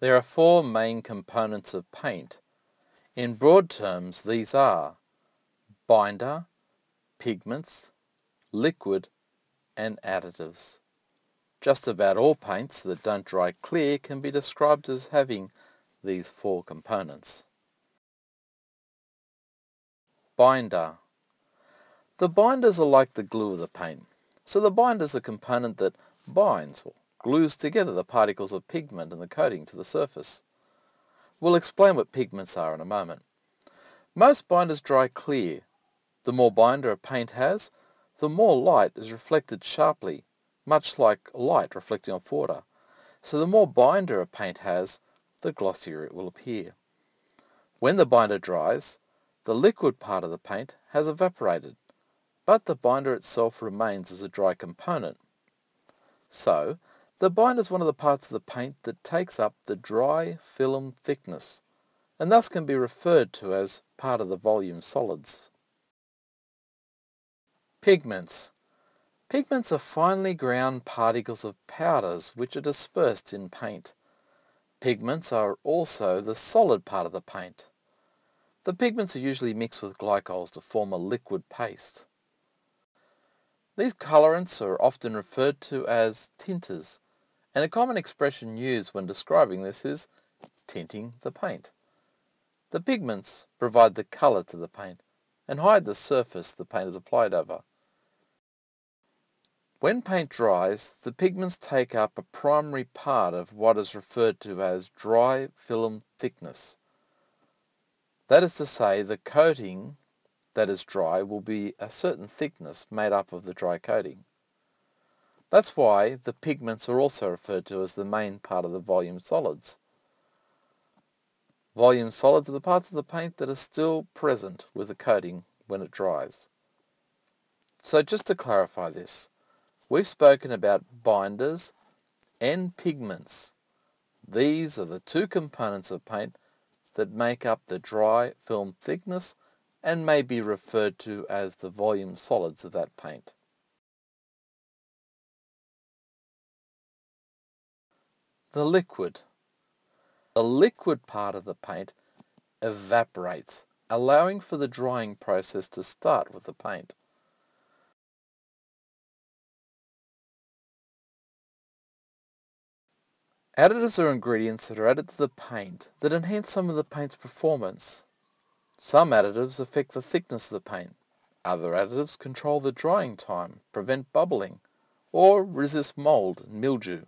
There are four main components of paint. In broad terms, these are binder, pigments, liquid and additives. Just about all paints that don't dry clear can be described as having these four components. Binder. The binders are like the glue of the paint. So the binder is a component that binds or glues together the particles of pigment and the coating to the surface. We'll explain what pigments are in a moment. Most binders dry clear. The more binder a paint has, the more light is reflected sharply, much like light reflecting off water. So the more binder a paint has, the glossier it will appear. When the binder dries, the liquid part of the paint has evaporated, but the binder itself remains as a dry component. So, the binder is one of the parts of the paint that takes up the dry film thickness, and thus can be referred to as part of the volume solids. Pigments. Pigments are finely ground particles of powders which are dispersed in paint. Pigments are also the solid part of the paint. The pigments are usually mixed with glycols to form a liquid paste. These colorants are often referred to as tinters, and a common expression used when describing this is tinting the paint. The pigments provide the color to the paint and hide the surface the paint is applied over. When paint dries, the pigments take up a primary part of what is referred to as dry film thickness. That is to say, the coating that is dry will be a certain thickness made up of the dry coating. That's why the pigments are also referred to as the main part of the volume solids. Volume solids are the parts of the paint that are still present with the coating when it dries. So just to clarify this, we've spoken about binders and pigments. These are the two components of paint that make up the dry film thickness and may be referred to as the volume solids of that paint. The liquid. The liquid part of the paint evaporates, allowing for the drying process to start with the paint. Additives are ingredients that are added to the paint that enhance some of the paint's performance. Some additives affect the thickness of the paint. Other additives control the drying time, prevent bubbling, or resist mold and mildew